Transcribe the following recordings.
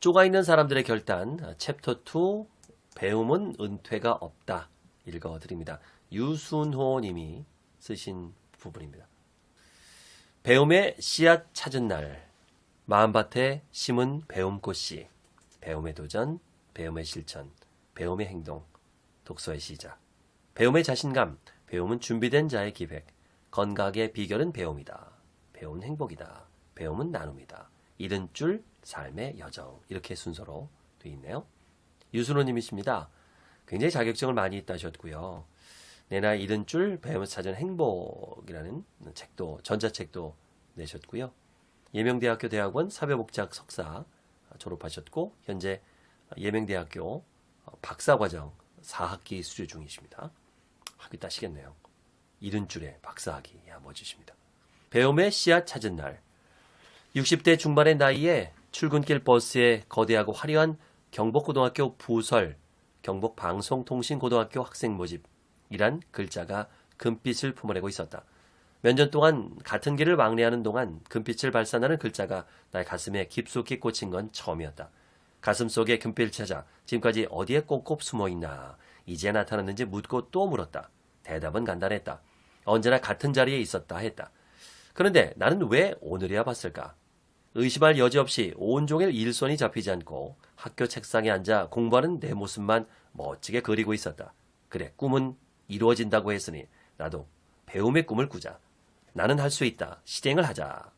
쪼가 있는 사람들의 결단 챕터 2 배움은 은퇴가 없다 읽어드립니다. 유순호 님이 쓰신 부분입니다. 배움의 씨앗 찾은 날 마음밭에 심은 배움꽃씨 배움의 도전, 배움의 실천, 배움의 행동 독서의 시작 배움의 자신감, 배움은 준비된 자의 기획 건강의 비결은 배움이다. 배움은 행복이다. 배움은 나눔이다. 잃은 줄 삶의 여정 이렇게 순서로 되어 있네요. 유순호님이십니다. 굉장히 자격증을 많이 따셨고요. 내 나이 잃은 줄 배우면서 찾은 행복이라는 책도 전자책도 내셨고요. 예명대학교 대학원 사회복지학 석사 졸업하셨고 현재 예명대학교 박사과정 4학기 수료 중이십니다. 학위 따시겠네요. 잃은 줄에 박사학위 야 멋지십니다. 배움의 씨앗 찾은 날 60대 중반의 나이에 출근길 버스에 거대하고 화려한 경복고등학교 부설 경복방송통신고등학교 학생 모집이란 글자가 금빛을 품어내고 있었다. 몇 년 동안 같은 길을 왕래하는 동안 금빛을 발산하는 글자가 나의 가슴에 깊숙이 꽂힌 건 처음이었다. 가슴 속에 금빛을 찾아 지금까지 어디에 꼭꼭 숨어있나 이제 나타났는지 묻고 또 물었다. 대답은 간단했다. 언제나 같은 자리에 있었다 했다. 그런데 나는 왜 오늘이야 봤을까? 의심할 여지 없이 온종일 일손이 잡히지 않고 학교 책상에 앉아 공부하는 내 모습만 멋지게 그리고 있었다. 그래, 꿈은 이루어진다고 했으니 나도 배움의 꿈을 꾸자. 나는 할 수 있다. 실행을 하자.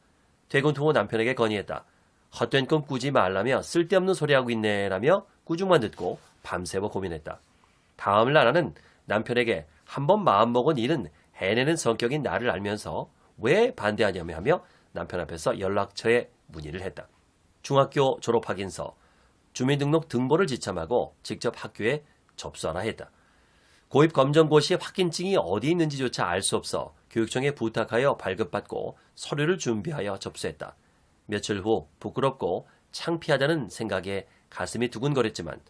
퇴근 후 남편에게 건의했다. 헛된 꿈 꾸지 말라며 쓸데없는 소리하고 있네라며 꾸중만 듣고 밤새워 고민했다. 다음 날 나는 남편에게 한 번 마음먹은 일은 해내는 성격인 나를 알면서 왜 반대하냐며 하며 남편 앞에서 연락처에 문의를 했다. 중학교 졸업 확인서, 주민등록 등본을 지참하고 직접 학교에 접수하라 했다. 고입 검정고 시 확인증이 어디 있는지조차 알 수 없어 교육청에 부탁하여 발급받고 서류를 준비하여 접수했다. 며칠 후 부끄럽고 창피하다는 생각에 가슴이 두근거렸지만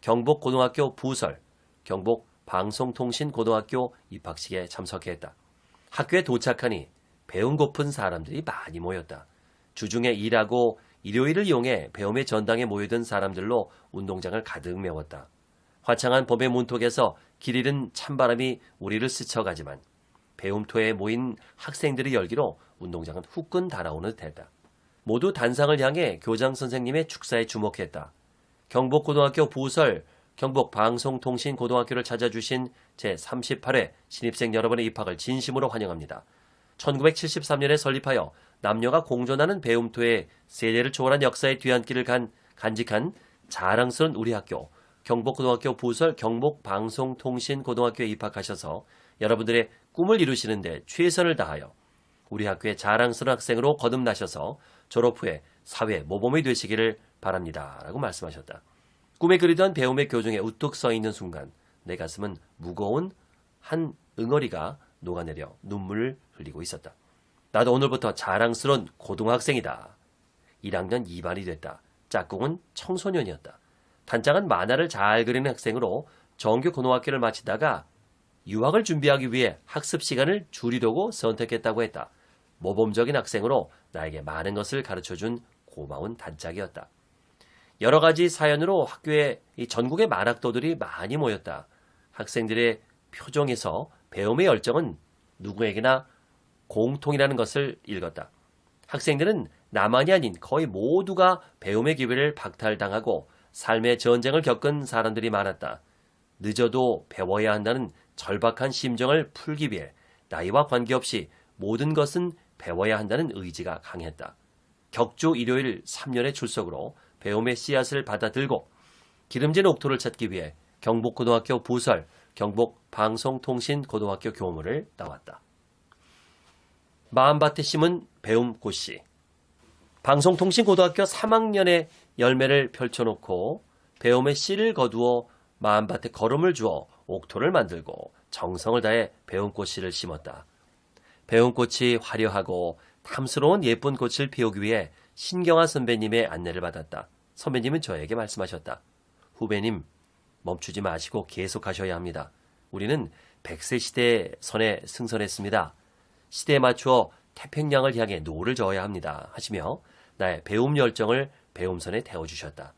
경복고등학교 부설, 경복방송통신고등학교 입학식에 참석했다. 학교에 도착하니 배움 고픈 사람들이 많이 모였다. 주중에 일하고 일요일을 이용해 배움의 전당에 모여든 사람들로 운동장을 가득 메웠다. 화창한 봄의 문턱에서 길 잃은 찬바람이 우리를 스쳐가지만 배움터에 모인 학생들의 열기로 운동장은 후끈 달아오는 듯했다. 모두 단상을 향해 교장 선생님의 축사에 주목했다. 경복고등학교 부설 경복방송통신고등학교를 찾아주신 제38회 신입생 여러분의 입학을 진심으로 환영합니다. 1973년에 설립하여 남녀가 공존하는 배움토의 세대를 초월한 역사의 뒤안길을 간 간직한 자랑스러운 우리 학교 경복고등학교 부설 경복방송통신고등학교에 입학하셔서 여러분들의 꿈을 이루시는 데 최선을 다하여 우리 학교의 자랑스러운 학생으로 거듭나셔서 졸업 후에 사회 모범이 되시기를 바랍니다. 라고 말씀하셨다. 꿈에 그리던 배움의 교정에 우뚝 서 있는 순간 내 가슴은 무거운 한 응어리가 녹아내려 눈물을 흘리고 있었다. 나도 오늘부터 자랑스러운 고등학생이다. 1학년 2반이 됐다. 짝꿍은 청소년이었다. 단장은 만화를 잘 그리는 학생으로 정규 고등학교를 마치다가 유학을 준비하기 위해 학습 시간을 줄이려고 선택했다고 했다. 모범적인 학생으로 나에게 많은 것을 가르쳐준 고마운 단짝이었다. 여러 가지 사연으로 학교에 전국의 만학도들이 많이 모였다. 학생들의 표정에서 배움의 열정은 누구에게나 공통이라는 것을 읽었다. 학생들은 나만이 아닌 거의 모두가 배움의 기회를 박탈당하고 삶의 전쟁을 겪은 사람들이 많았다. 늦어도 배워야 한다는 절박한 심정을 풀기 위해 나이와 관계없이 모든 것은 배워야 한다는 의지가 강했다. 격주 일요일 3년의 출석으로 배움의 씨앗을 받아들고 기름진 옥토를 찾기 위해 경복고등학교 부설 경복방송통신고등학교 교무를 나왔다. 마음밭에 심은 배움 꽃씨 방송통신고등학교 3학년의 열매를 펼쳐놓고 배움의 씨를 거두어 마음밭에 거름을 주어 옥토를 만들고 정성을 다해 배움꽃씨를 심었다. 배움꽃이 화려하고 탐스러운 예쁜 꽃을 피우기 위해 신경아 선배님의 안내를 받았다. 선배님은 저에게 말씀하셨다. 후배님, 멈추지 마시고 계속하셔야 합니다. 우리는 100세 시대의 선에 승선했습니다. 시대에 맞추어 태평양을 향해 노를 저어야 합니다. 하시며 나의 배움 열정을 배움선에 태워주셨다.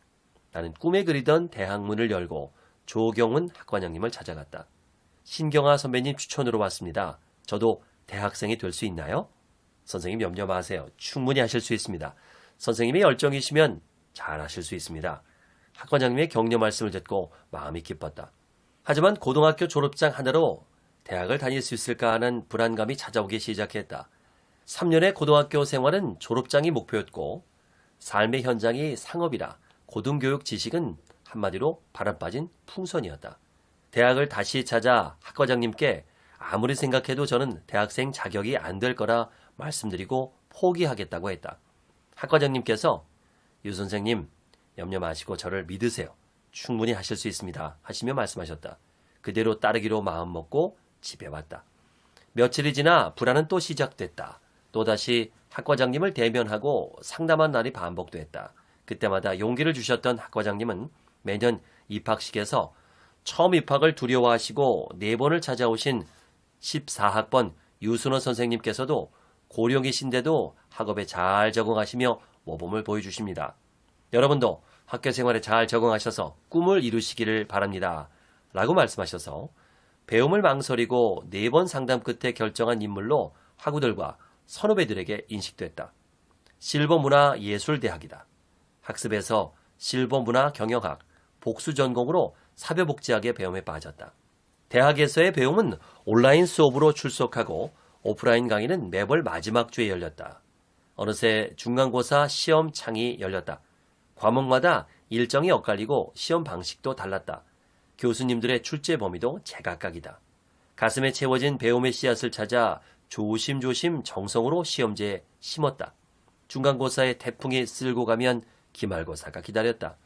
나는 꿈에 그리던 대학문을 열고 조경훈 학과장님을 찾아갔다. 신경아 선배님 추천으로 왔습니다. 저도 대학생이 될 수 있나요? 선생님 염려 마세요. 충분히 하실 수 있습니다. 선생님의 열정이시면 잘 하실 수 있습니다. 학과장님의 격려 말씀을 듣고 마음이 기뻤다. 하지만 고등학교 졸업장 하나로 대학을 다닐 수 있을까 하는 불안감이 찾아오기 시작했다. 3년의 고등학교 생활은 졸업장이 목표였고 삶의 현장이 상업이라 고등교육 지식은 한마디로 바람 빠진 풍선이었다. 대학을 다시 찾아 학과장님께 아무리 생각해도 저는 대학생 자격이 안 될 거라 말씀드리고 포기하겠다고 했다. 학과장님께서 유 선생님 염려 마시고 저를 믿으세요. 충분히 하실 수 있습니다. 하시며 말씀하셨다. 그대로 따르기로 마음먹고 집에 왔다. 며칠이 지나 불안은 또 시작됐다. 또다시 학과장님을 대면하고 상담한 날이 반복됐다. 그때마다 용기를 주셨던 학과장님은 매년 입학식에서 처음 입학을 두려워하시고 네 번을 찾아오신 14학번 유순호 선생님께서도 고령이신데도 학업에 잘 적응하시며 모범을 보여주십니다. 여러분도 학교 생활에 잘 적응하셔서 꿈을 이루시기를 바랍니다. 라고 말씀하셔서 배움을 망설이고 네 번 상담 끝에 결정한 인물로 학우들과 선후배들에게 인식됐다. 실버문화예술대학이다. 학습에서 실버문화 경영학, 복수 전공으로 사회복지학의 배움에 빠졌다. 대학에서의 배움은 온라인 수업으로 출석하고 오프라인 강의는 매월 마지막 주에 열렸다. 어느새 중간고사 시험 창이 열렸다. 과목마다 일정이 엇갈리고 시험 방식도 달랐다. 교수님들의 출제 범위도 제각각이다. 가슴에 채워진 배움의 씨앗을 찾아 조심조심 정성으로 시험지에 심었다. 중간고사의 태풍이 쓸고 가면 기말고사가 기다렸다.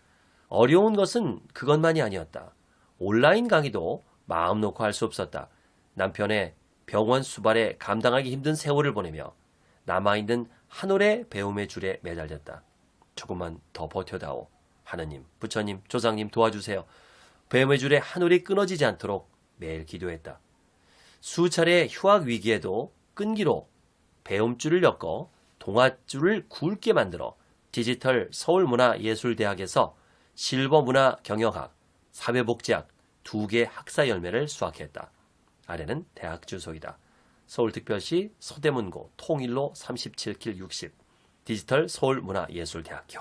어려운 것은 그것만이 아니었다. 온라인 강의도 마음 놓고 할 수 없었다. 남편의 병원 수발에 감당하기 힘든 세월을 보내며 남아있는 한 올의 배움의 줄에 매달렸다. 조금만 더 버텨다오. 하느님, 부처님, 조상님 도와주세요. 배움의 줄에 한 올이 끊어지지 않도록 매일 기도했다. 수차례 휴학 위기에도 끈기로 배움줄을 엮어 동아줄을 굵게 만들어 디지털 서울문화예술대학에서 실버문화경영학, 사회복지학 두 개 학사 열매를 수확했다. 아래는 대학 주소이다. 서울특별시 서대문고 통일로 37킬 60 디지털 서울문화예술대학교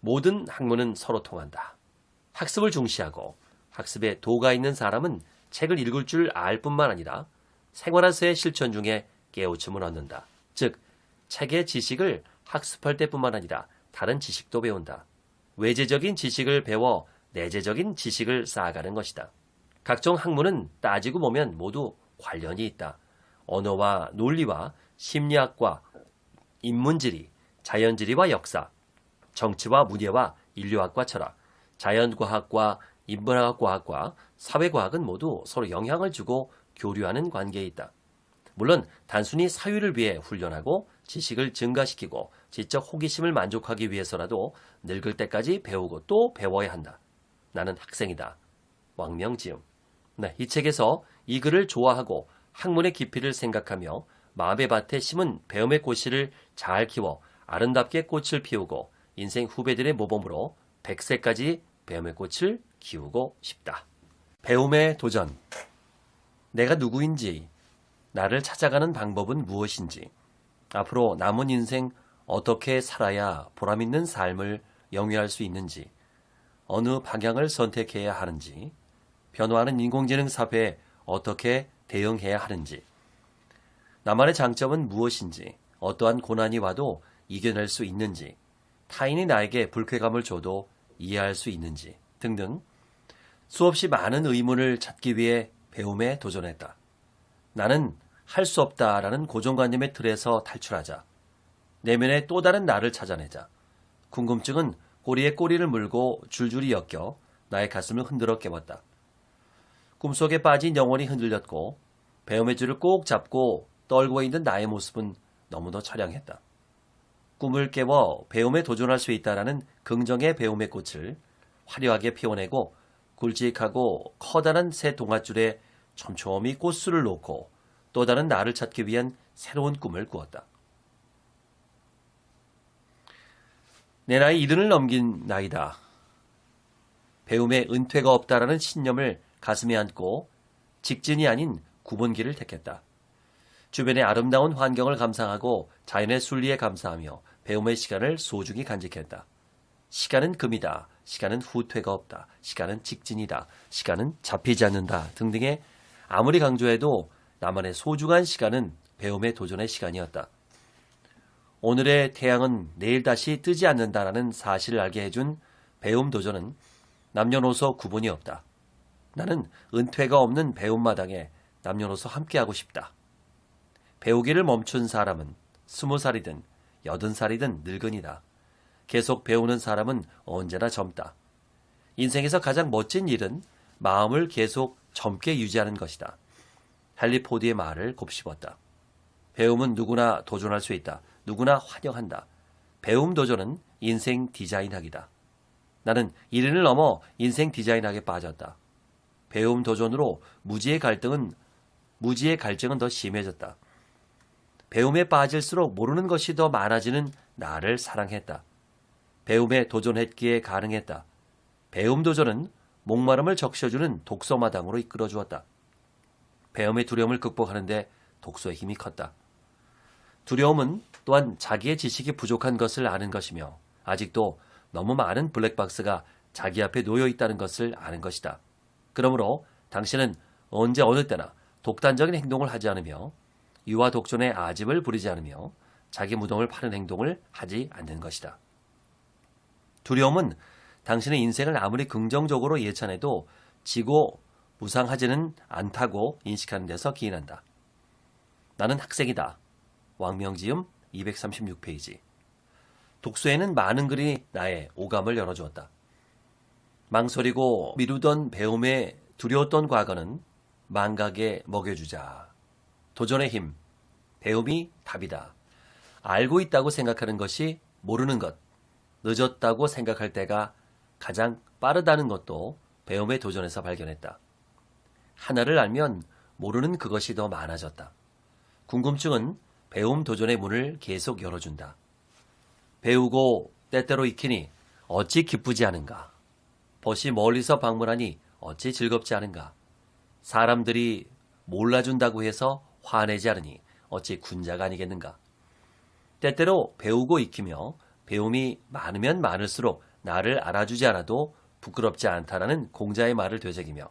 모든 학문은 서로 통한다. 학습을 중시하고 학습에 도가 있는 사람은 책을 읽을 줄 알 뿐만 아니라 생활에서의 실천 중에 깨우침을 얻는다. 즉, 책의 지식을 학습할 때뿐만 아니라 다른 지식도 배운다. 외재적인 지식을 배워 내재적인 지식을 쌓아가는 것이다. 각종 학문은 따지고 보면 모두 관련이 있다. 언어와 논리와 심리학과 인문지리, 자연지리와 역사, 정치와 문예와 인류학과 철학, 자연과학과 인문학과학과 사회과학은 모두 서로 영향을 주고 교류하는 관계에 있다. 물론 단순히 사유를 위해 훈련하고 지식을 증가시키고 지적 호기심을 만족하기 위해서라도 늙을 때까지 배우고 또 배워야 한다. 나는 학생이다. 왕명지음. 네, 이 책에서 이 글을 좋아하고 학문의 깊이를 생각하며 마음의 밭에 심은 배움의 꽃씨를 잘 키워 아름답게 꽃을 피우고 인생 후배들의 모범으로 100세까지 배움의 꽃을 키우고 싶다. 배움의 도전. 내가 누구인지, 나를 찾아가는 방법은 무엇인지, 앞으로 남은 인생 어떻게 살아야 보람있는 삶을 영위할 수 있는지, 어느 방향을 선택해야 하는지, 변화하는 인공지능 사회에 어떻게 대응해야 하는지, 나만의 장점은 무엇인지, 어떠한 고난이 와도 이겨낼 수 있는지, 타인이 나에게 불쾌감을 줘도 이해할 수 있는지 등등 수없이 많은 의문을 찾기 위해 배움에 도전했다. 나는 할 수 없다라는 고정관념의 틀에서 탈출하자. 내면의 또 다른 나를 찾아내자. 궁금증은 꼬리에 꼬리를 물고 줄줄이 엮여 나의 가슴을 흔들어 깨웠다. 꿈속에 빠진 영혼이 흔들렸고 배움의 줄을 꼭 잡고 떨고 있는 나의 모습은 너무도 처량했다. 꿈을 깨워 배움에 도전할 수 있다라는 긍정의 배움의 꽃을 화려하게 피워내고 굵직하고 커다란 새 동아줄에 촘촘히 꽃술을 놓고 또 다른 나를 찾기 위한 새로운 꿈을 꾸었다. 내 나이 이른을 넘긴 나이다. 배움에 은퇴가 없다라는 신념을 가슴에 안고 직진이 아닌 구분기를 택했다. 주변의 아름다운 환경을 감상하고 자연의 순리에 감사하며 배움의 시간을 소중히 간직했다. 시간은 금이다. 시간은 후퇴가 없다. 시간은 직진이다. 시간은 잡히지 않는다. 등등의 아무리 강조해도 나만의 소중한 시간은 배움의 도전의 시간이었다. 오늘의 태양은 내일 다시 뜨지 않는다라는 사실을 알게 해준 배움 도전은 남녀노소 구분이 없다. 나는 은퇴가 없는 배움 마당에 남녀노소 함께하고 싶다. 배우기를 멈춘 사람은 스무 살이든 여든 살이든 늙은이다. 계속 배우는 사람은 언제나 젊다. 인생에서 가장 멋진 일은 마음을 계속 젊게 유지하는 것이다. 헨리 포드의 말을 곱씹었다. 배움은 누구나 도전할 수 있다. 누구나 환영한다. 배움 도전은 인생 디자인학이다. 나는 이른을 넘어 인생 디자인학에 빠졌다. 배움 도전으로 무지의 갈등은 무지의 갈증은 더 심해졌다. 배움에 빠질수록 모르는 것이 더 많아지는 나를 사랑했다. 배움에 도전했기에 가능했다. 배움 도전은 목마름을 적셔주는 독서마당으로 이끌어 주었다. 배움의 두려움을 극복하는데 독서의 힘이 컸다. 두려움은 또한 자기의 지식이 부족한 것을 아는 것이며 아직도 너무 많은 블랙박스가 자기 앞에 놓여 있다는 것을 아는 것이다. 그러므로 당신은 언제 어느 때나 독단적인 행동을 하지 않으며 유아 독존의 아집을 부리지 않으며 자기 무덤을 파는 행동을 하지 않는 것이다. 두려움은 당신의 인생을 아무리 긍정적으로 예찬해도 지고 무상하지는 않다고 인식하는 데서 기인한다. 나는 학생이다. 왕명지음 236페이지. 독서에는 많은 글이 나의 오감을 열어주었다. 망설이고 미루던 배움에 두려웠던 과거는 망각에 먹여주자. 도전의 힘, 배움이 답이다. 알고 있다고 생각하는 것이 모르는 것, 늦었다고 생각할 때가 가장 빠르다는 것도 배움의 도전에서 발견했다. 하나를 알면 모르는 그것이 더 많아졌다. 궁금증은 배움 도전의 문을 계속 열어준다. 배우고 때때로 익히니 어찌 기쁘지 않은가. 벗이 멀리서 방문하니 어찌 즐겁지 않은가. 사람들이 몰라준다고 해서 화내지 않으니 어찌 군자가 아니겠는가. 때때로 배우고 익히며 배움이 많으면 많을수록 나를 알아주지 않아도 부끄럽지 않다라는 공자의 말을 되새기며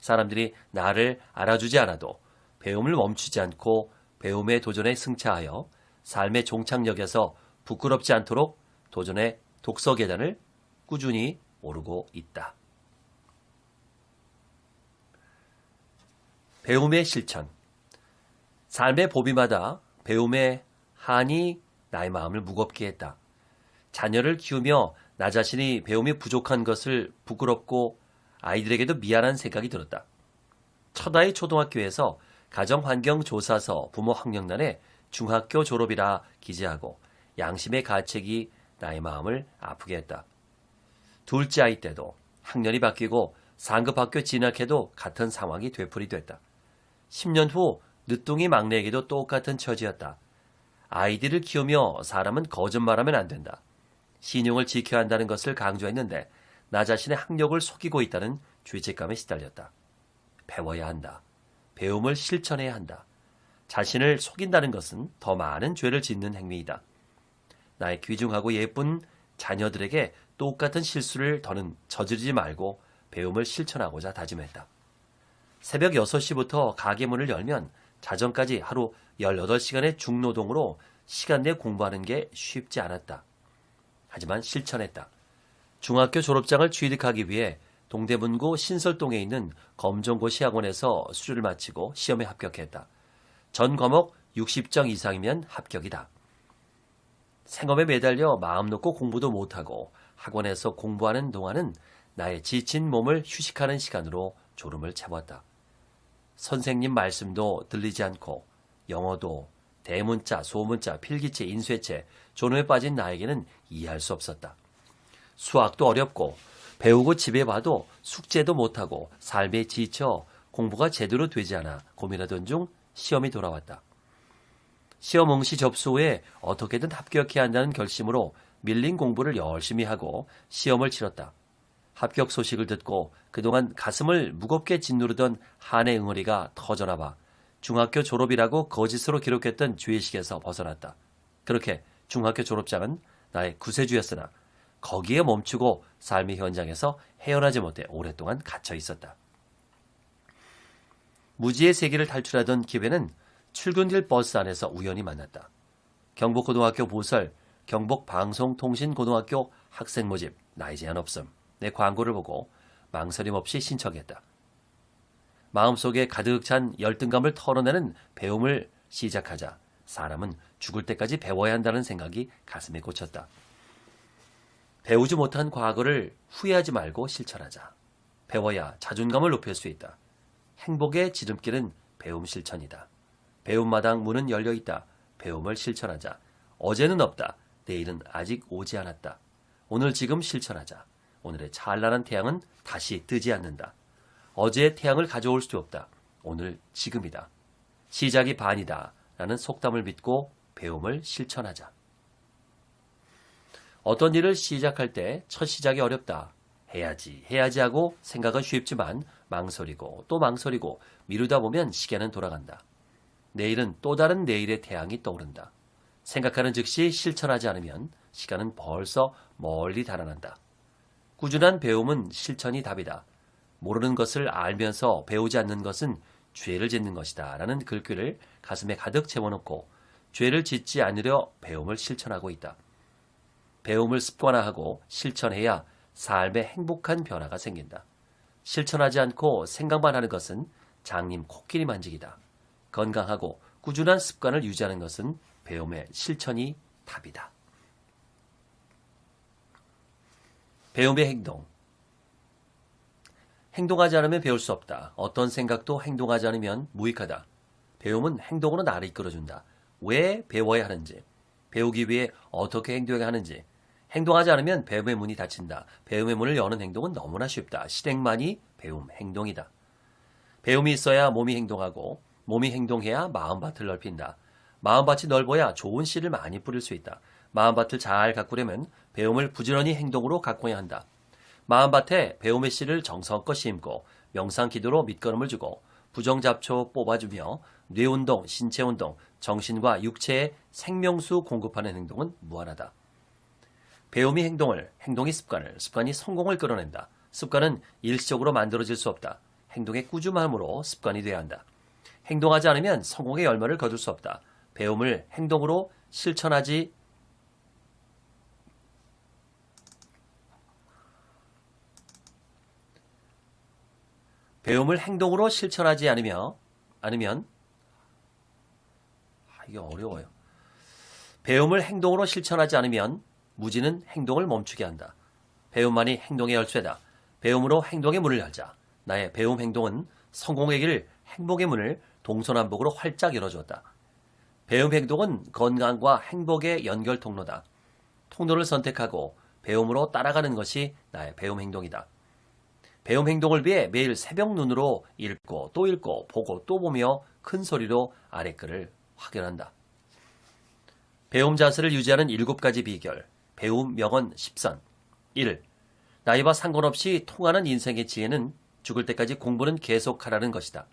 사람들이 나를 알아주지 않아도 배움을 멈추지 않고 배움의 도전에 승차하여 삶의 종착역에서 부끄럽지 않도록 도전의 독서 계단을 꾸준히 오르고 있다. 배움의 실천 삶의 보비마다 배움의 한이 나의 마음을 무겁게 했다. 자녀를 키우며 나 자신이 배움이 부족한 것을 부끄럽고 아이들에게도 미안한 생각이 들었다. 첫아이 초등학교에서 가정환경조사서 부모 학력란에 중학교 졸업이라 기재하고 양심의 가책이 나의 마음을 아프게 했다. 둘째 아이 때도 학년이 바뀌고 상급 학교 진학해도 같은 상황이 되풀이됐다. 10년 후 늦둥이 막내에게도 똑같은 처지였다. 아이들을 키우며 사람은 거짓말하면 안 된다. 신용을 지켜야 한다는 것을 강조했는데 나 자신의 학력을 속이고 있다는 죄책감에 시달렸다. 배워야 한다. 배움을 실천해야 한다. 자신을 속인다는 것은 더 많은 죄를 짓는 행위이다. 나의 귀중하고 예쁜 자녀들에게 똑같은 실수를 더는 저지르지 말고 배움을 실천하고자 다짐했다. 새벽 6시부터 가게 문을 열면 자정까지 하루 18시간의 중노동으로 시간 내 공부하는 게 쉽지 않았다. 하지만 실천했다. 중학교 졸업장을 취득하기 위해 동대문구 신설동에 있는 검정고시 학원에서 수료를 마치고 시험에 합격했다. 전 과목 60점 이상이면 합격이다. 생업에 매달려 마음 놓고 공부도 못하고 학원에서 공부하는 동안은 나의 지친 몸을 휴식하는 시간으로 졸음을 채웠다. 선생님 말씀도 들리지 않고 영어도 대문자, 소문자, 필기체, 인쇄체, 존음에 빠진 나에게는 이해할 수 없었다. 수학도 어렵고 배우고 집에 봐도 숙제도 못하고 삶에 지쳐 공부가 제대로 되지 않아 고민하던 중 시험이 돌아왔다. 시험 응시 접수 후에 어떻게든 합격해야 한다는 결심으로 밀린 공부를 열심히 하고 시험을 치렀다. 합격 소식을 듣고 그동안 가슴을 무겁게 짓누르던 한의 응어리가 터져나봐 중학교 졸업이라고 거짓으로 기록했던 주의식에서 벗어났다. 그렇게 중학교 졸업장은 나의 구세주였으나 거기에 멈추고 삶의 현장에서 헤어나지 못해 오랫동안 갇혀 있었다. 무지의 세계를 탈출하던 기회는 출근길 버스 안에서 우연히 만났다. 경북고등학교 보설, 경북방송통신고등학교 학생 모집, 나이 제한 없음. 내 광고를 보고 망설임 없이 신청했다. 마음속에 가득 찬 열등감을 털어내는 배움을 시작하자 사람은 죽을 때까지 배워야 한다는 생각이 가슴에 꽂혔다. 배우지 못한 과거를 후회하지 말고 실천하자. 배워야 자존감을 높일 수 있다. 행복의 지름길은 배움 실천이다. 배움마당 문은 열려 있다. 배움을 실천하자. 어제는 없다. 내일은 아직 오지 않았다. 오늘 지금 실천하자. 오늘의 찬란한 태양은 다시 뜨지 않는다. 어제의 태양을 가져올 수 없다. 오늘 지금이다. 시작이 반이다. 라는 속담을 믿고 배움을 실천하자. 어떤 일을 시작할 때 첫 시작이 어렵다. 해야지, 해야지 하고 생각은 쉽지만 망설이고 또 망설이고 미루다 보면 시계는 돌아간다. 내일은 또 다른 내일의 태양이 떠오른다. 생각하는 즉시 실천하지 않으면 시간은 벌써 멀리 달아난다. 꾸준한 배움은 실천이 답이다. 모르는 것을 알면서 배우지 않는 것은 죄를 짓는 것이다. 라는 글귀를 가슴에 가득 채워놓고 죄를 짓지 않으려 배움을 실천하고 있다. 배움을 습관화하고 실천해야 삶에 행복한 변화가 생긴다. 실천하지 않고 생각만 하는 것은 장님 코끼리 만지기다. 건강하고 꾸준한 습관을 유지하는 것은 배움의 실천이 답이다. 배움의 행동. 행동하지 않으면 배울 수 없다. 어떤 생각도 행동하지 않으면 무익하다. 배움은 행동으로 나를 이끌어준다. 왜 배워야 하는지, 배우기 위해 어떻게 행동해야 하는지, 행동하지 않으면 배움의 문이 닫힌다. 배움의 문을 여는 행동은 너무나 쉽다. 실행만이 배움, 행동이다. 배움이 있어야 몸이 행동하고, 몸이 행동해야 마음밭을 넓힌다. 마음밭이 넓어야 좋은 씨를 많이 뿌릴 수 있다. 마음밭을 잘 가꾸려면 배움을 부지런히 행동으로 가꿔야 한다. 마음밭에 배움의 씨를 정성껏 심고 명상 기도로 밑거름을 주고 부정잡초 뽑아주며 뇌운동, 신체운동, 정신과 육체의 생명수 공급하는 행동은 무한하다. 배움이 행동을, 행동이 습관을, 습관이 성공을 끌어낸다. 습관은 일시적으로 만들어질 수 없다. 행동의 꾸준함으로 습관이 돼야 한다. 행동하지 않으면 성공의 열매를 거둘 수 없다. 배움을 행동으로 실천하지 배움을 행동으로 실천하지 않으며 않으면 아, 이게 어려워요. 배움을 행동으로 실천하지 않으면 무지는 행동을 멈추게 한다. 배움만이 행동의 열쇠다. 배움으로 행동의 문을 열자. 나의 배움 행동은 성공의 길, 행복의 문을 동서남북으로 활짝 열어주었다. 배움 행동은 건강과 행복의 연결 통로다. 통로를 선택하고 배움으로 따라가는 것이 나의 배움 행동이다. 배움 행동을 위해 매일 새벽 눈으로 읽고 또 읽고 보고 또 보며 큰 소리로 아래 글을 확인한다. 배움 자세를 유지하는 일곱 가지 비결. 배움 명언 10선. 1. 나이와 상관없이 통하는 인생의 지혜는 죽을 때까지 공부는 계속하라는 것이다.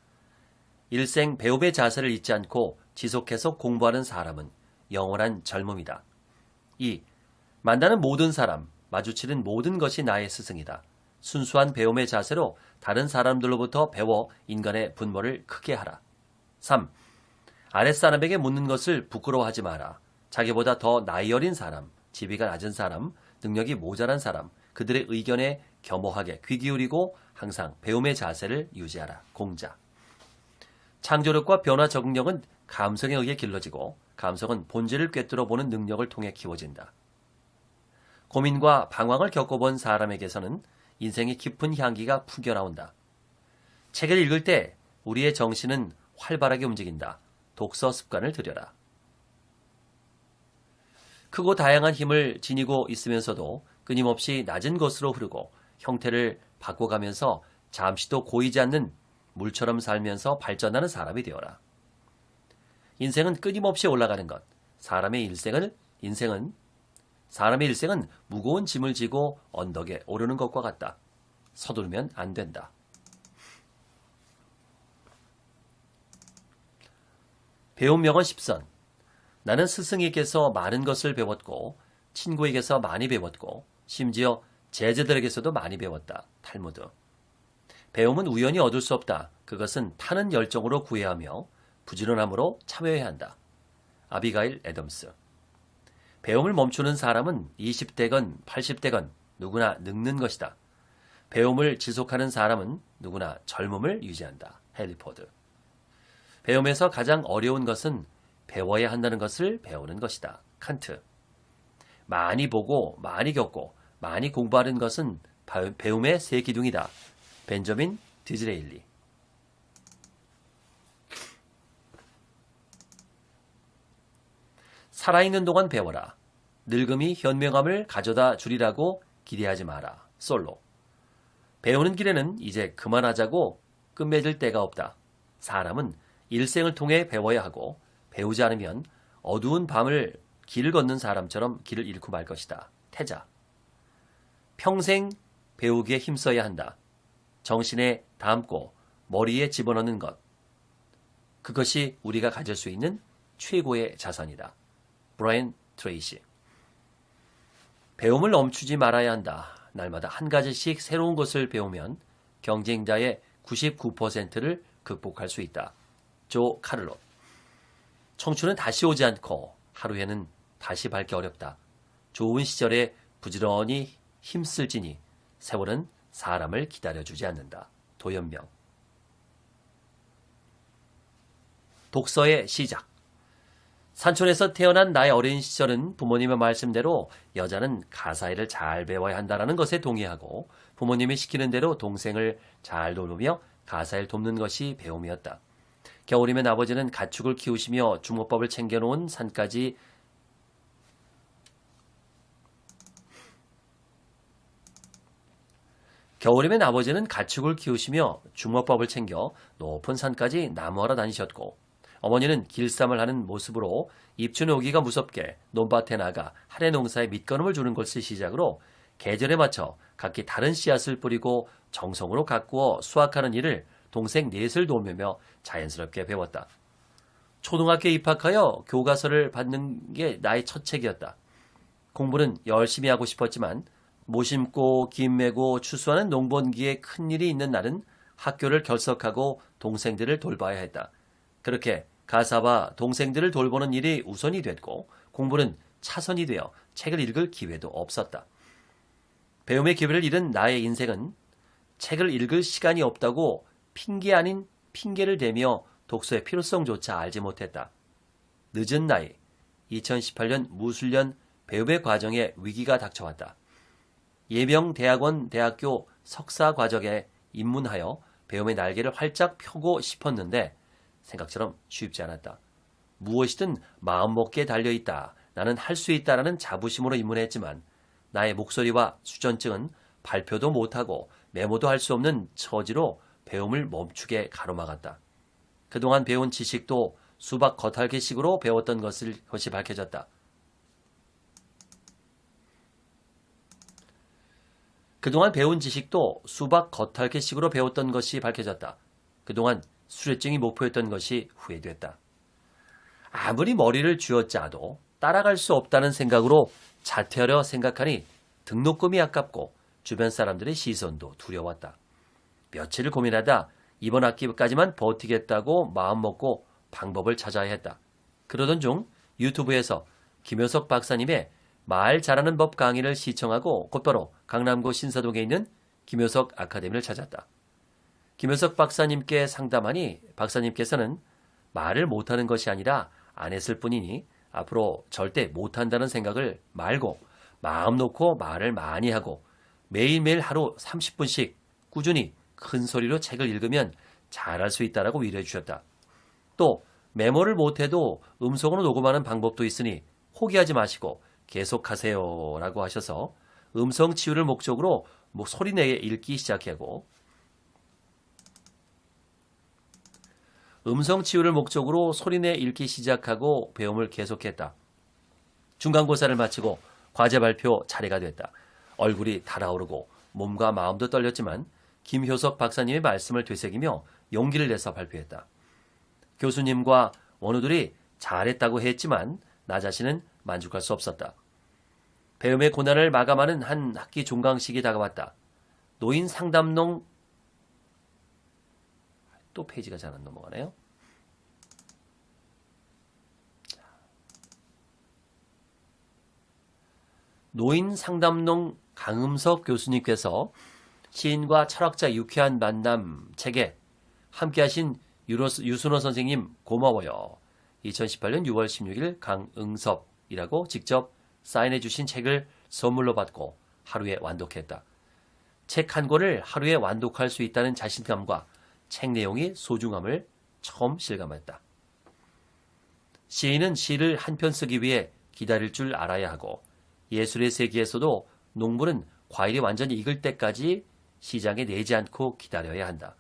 일생 배움의 자세를 잊지 않고 지속해서 공부하는 사람은 영원한 젊음이다. 2. 만나는 모든 사람, 마주치는 모든 것이 나의 스승이다. 순수한 배움의 자세로 다른 사람들로부터 배워 인간의 분모를 크게 하라. 3. 아랫사람에게 묻는 것을 부끄러워하지 마라. 자기보다 더 나이 어린 사람, 지위가 낮은 사람, 능력이 모자란 사람, 그들의 의견에 겸허하게 귀 기울이고 항상 배움의 자세를 유지하라. 공자. 창조력과 변화 적응력은 감성에 의해 길러지고 감성은 본질을 꿰뚫어 보는 능력을 통해 키워진다. 고민과 방황을 겪어본 사람에게서는 인생의 깊은 향기가 풍겨나온다. 책을 읽을 때 우리의 정신은 활발하게 움직인다. 독서 습관을 들여라. 크고 다양한 힘을 지니고 있으면서도 끊임없이 낮은 것으로 흐르고 형태를 바꿔가면서 잠시도 고이지 않는 물처럼 살면서 발전하는 사람이 되어라. 인생은 끊임없이 올라가는 것. 사람의 일생을 인생은 사람의 일생은 무거운 짐을 지고 언덕에 오르는 것과 같다. 서두르면 안 된다. 배운 명언 10선. 나는 스승에게서 많은 것을 배웠고 친구에게서 많이 배웠고 심지어 제자들에게서도 많이 배웠다. 탈무드. 배움은 우연히 얻을 수 없다. 그것은 타는 열정으로 구해야 하며 부지런함으로 참여해야 한다. 아비가일 애덤스. 배움을 멈추는 사람은 20대건 80대건 누구나 늙는 것이다. 배움을 지속하는 사람은 누구나 젊음을 유지한다. 헨리포드. 배움에서 가장 어려운 것은 배워야 한다는 것을 배우는 것이다. 칸트. 많이 보고 많이 겪고 많이 공부하는 것은 배움의 세 기둥이다. 벤저민 디즈레일리. 살아있는 동안 배워라. 늙음이 현명함을 가져다 주리라고 기대하지 마라. 솔로. 배우는 길에는 이제 그만하자고 끝맺을 때가 없다. 사람은 일생을 통해 배워야 하고 배우지 않으면 어두운 밤을 길을 걷는 사람처럼 길을 잃고 말 것이다. 태자. 평생 배우기에 힘써야 한다. 정신에 담고 머리에 집어넣는 것. 그것이 우리가 가질 수 있는 최고의 자산이다. 브라이언 트레이시. 배움을 멈추지 말아야 한다. 날마다 한 가지씩 새로운 것을 배우면 경쟁자의 99%를 극복할 수 있다. 조 카를로. 청춘은 다시 오지 않고 하루에는 다시 밟기 어렵다. 좋은 시절에 부지런히 힘쓸지니 세월은 사람을 기다려주지 않는다. 도연명. 독서의 시작. 산촌에서 태어난 나의 어린 시절은 부모님의 말씀대로 여자는 가사일을 잘 배워야 한다는 것에 동의하고 부모님이 시키는 대로 동생을 잘 돌보며 가사일 돕는 것이 배움이었다. 겨울이면 아버지는 가축을 키우시며 주먹밥을 챙겨놓은 산까지 겨울이면 아버지는 가축을 키우시며 주먹밥을 챙겨 높은 산까지 나무하러 다니셨고 어머니는 길쌈을 하는 모습으로 입춘에 오기가 무섭게 논밭에 나가 할애 농사에 밑거름을 주는 것을 시작으로 계절에 맞춰 각기 다른 씨앗을 뿌리고 정성으로 가꾸어 수확하는 일을 동생 넷을 도우며 자연스럽게 배웠다. 초등학교에 입학하여 교과서를 받는 게 나의 첫 책이었다. 공부는 열심히 하고 싶었지만 모심고 김 메고 추수하는 농번기에 큰일이 있는 날은 학교를 결석하고 동생들을 돌봐야 했다. 그렇게 가사와 동생들을 돌보는 일이 우선이 됐고 공부는 차선이 되어 책을 읽을 기회도 없었다. 배움의 기회를 잃은 나의 인생은 책을 읽을 시간이 없다고 핑계 아닌 핑계를 대며 독서의 필요성조차 알지 못했다. 늦은 나이 2018년 무술년 배움의 과정에 위기가 닥쳐왔다. 예병대학원 대학교 석사 과정에 입문하여 배움의 날개를 활짝 펴고 싶었는데 생각처럼 쉽지 않았다. 무엇이든 마음먹기에 달려있다. 나는 할 수 있다라는 자부심으로 입문했지만 나의 목소리와 수전증은 발표도 못하고 메모도 할 수 없는 처지로 배움을 멈추게 가로막았다. 그동안 배운 지식도 수박 겉핥기식으로 배웠던 것을, 것이 밝혀졌다. 그동안 배운 지식도 수박 겉핥기식으로 배웠던 것이 밝혀졌다. 그동안 수료증이 목표였던 것이 후회됐다. 아무리 머리를 쥐어짜도 따라갈 수 없다는 생각으로 자퇴하려 생각하니 등록금이 아깝고 주변 사람들의 시선도 두려웠다. 며칠을 고민하다 이번 학기까지만 버티겠다고 마음먹고 방법을 찾아야 했다. 그러던 중 유튜브에서 김효석 박사님의 말 잘하는 법 강의를 시청하고 곧바로 강남구 신사동에 있는 김효석 아카데미를 찾았다. 김효석 박사님께 상담하니 박사님께서는 말을 못하는 것이 아니라 안 했을 뿐이니 앞으로 절대 못한다는 생각을 말고 마음 놓고 말을 많이 하고 매일매일 하루 30분씩 꾸준히 큰 소리로 책을 읽으면 잘할 수 있다라고 위로해 주셨다. 또 메모를 못해도 음성으로 녹음하는 방법도 있으니 포기하지 마시고 계속하세요 라고 하셔서 음성 치유를 목적으로 뭐 소리내게 읽기 시작하고 음성 치유를 목적으로 소리내 읽기 시작하고 배움을 계속했다. 중간고사를 마치고 과제 발표 차례가 됐다. 얼굴이 달아오르고 몸과 마음도 떨렸지만 김효석 박사님의 말씀을 되새기며 용기를 내서 발표했다. 교수님과 원우들이 잘했다고 했지만 나 자신은 만족할 수 없었다. 배움의 고난을 마감하는 한 학기 종강식이 다가왔다. 노인 상담농 또 페이지가 잘 안 넘어가네요. 노인 상담농 강음석 교수님께서 시인과 철학자 유쾌한 만남 책에 함께하신 유순호 선생님 고마워요. 2018년 6월 16일 강응섭이라고 직접 사인해 주신 책을 선물로 받고 하루에 완독했다. 책 한 권을 하루에 완독할 수 있다는 자신감과 책 내용의 소중함을 처음 실감했다. 시인은 시를 한 편 쓰기 위해 기다릴 줄 알아야 하고 예술의 세계에서도 농부는 과일이 완전히 익을 때까지 시장에 내지 않고 기다려야 한다.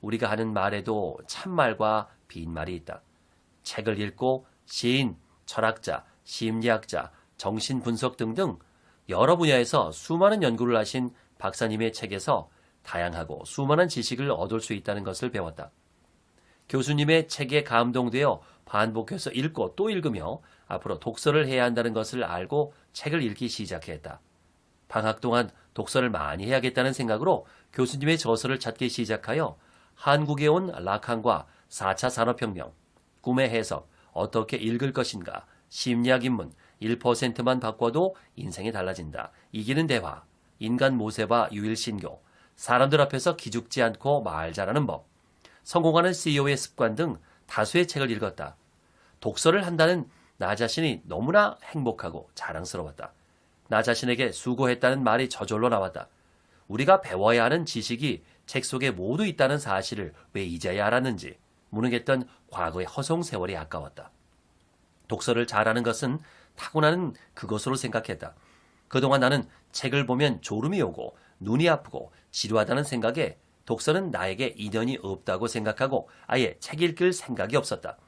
우리가 하는 말에도 참말과 빈말이 있다. 책을 읽고 시인, 철학자, 심리학자, 정신분석 등등 여러 분야에서 수많은 연구를 하신 박사님의 책에서 다양하고 수많은 지식을 얻을 수 있다는 것을 배웠다. 교수님의 책에 감동되어 반복해서 읽고 또 읽으며 앞으로 독서를 해야 한다는 것을 알고 책을 읽기 시작했다. 방학 동안 독서를 많이 해야겠다는 생각으로 교수님의 저서를 찾기 시작하여 한국에 온 라칸과 4차 산업혁명, 꿈의 해석, 어떻게 읽을 것인가, 심리학 입문, 1%만 바꿔도 인생이 달라진다. 이기는 대화, 인간 모세와 유일신교, 사람들 앞에서 기죽지 않고 말 잘하는 법, 성공하는 CEO의 습관 등 다수의 책을 읽었다. 독서를 한다는 나 자신이 너무나 행복하고 자랑스러웠다. 나 자신에게 수고했다는 말이 저절로 나왔다. 우리가 배워야 하는 지식이 책 속에 모두 있다는 사실을 왜 이제야 알았는지 무능했던 과거의 허송 세월이 아까웠다. 독서를 잘하는 것은 타고나는 그것으로 생각했다. 그동안 나는 책을 보면 졸음이 오고 눈이 아프고 지루하다는 생각에 독서는 나에게 인연이 없다고 생각하고 아예 책 읽을 생각이 없었다.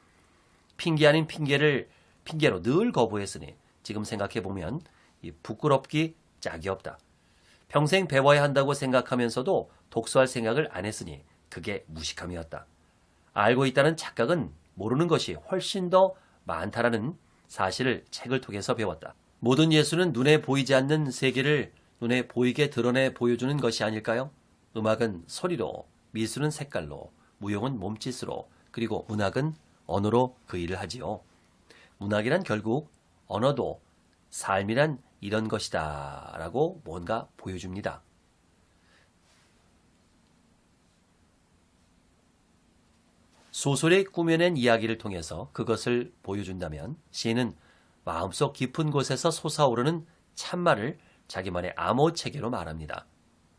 핑계 아닌 핑계를 핑계로 늘 거부했으니 지금 생각해 보면 부끄럽기 짝이 없다. 평생 배워야 한다고 생각하면서도 독서할 생각을 안 했으니 그게 무식함이었다. 알고 있다는 착각은 모르는 것이 훨씬 더 많다라는 사실을 책을 통해서 배웠다. 모든 예술은 눈에 보이지 않는 세계를 눈에 보이게 드러내 보여주는 것이 아닐까요? 음악은 소리로, 미술은 색깔로, 무용은 몸짓으로, 그리고 문학은 언어로 그 일을 하지요. 문학이란 결국 언어도 삶이란 이런 것이다 라고 뭔가 보여줍니다. 소설에 꾸며낸 이야기를 통해서 그것을 보여준다면 시인은 마음속 깊은 곳에서 솟아오르는 참말을 자기만의 암호 체계로 말합니다.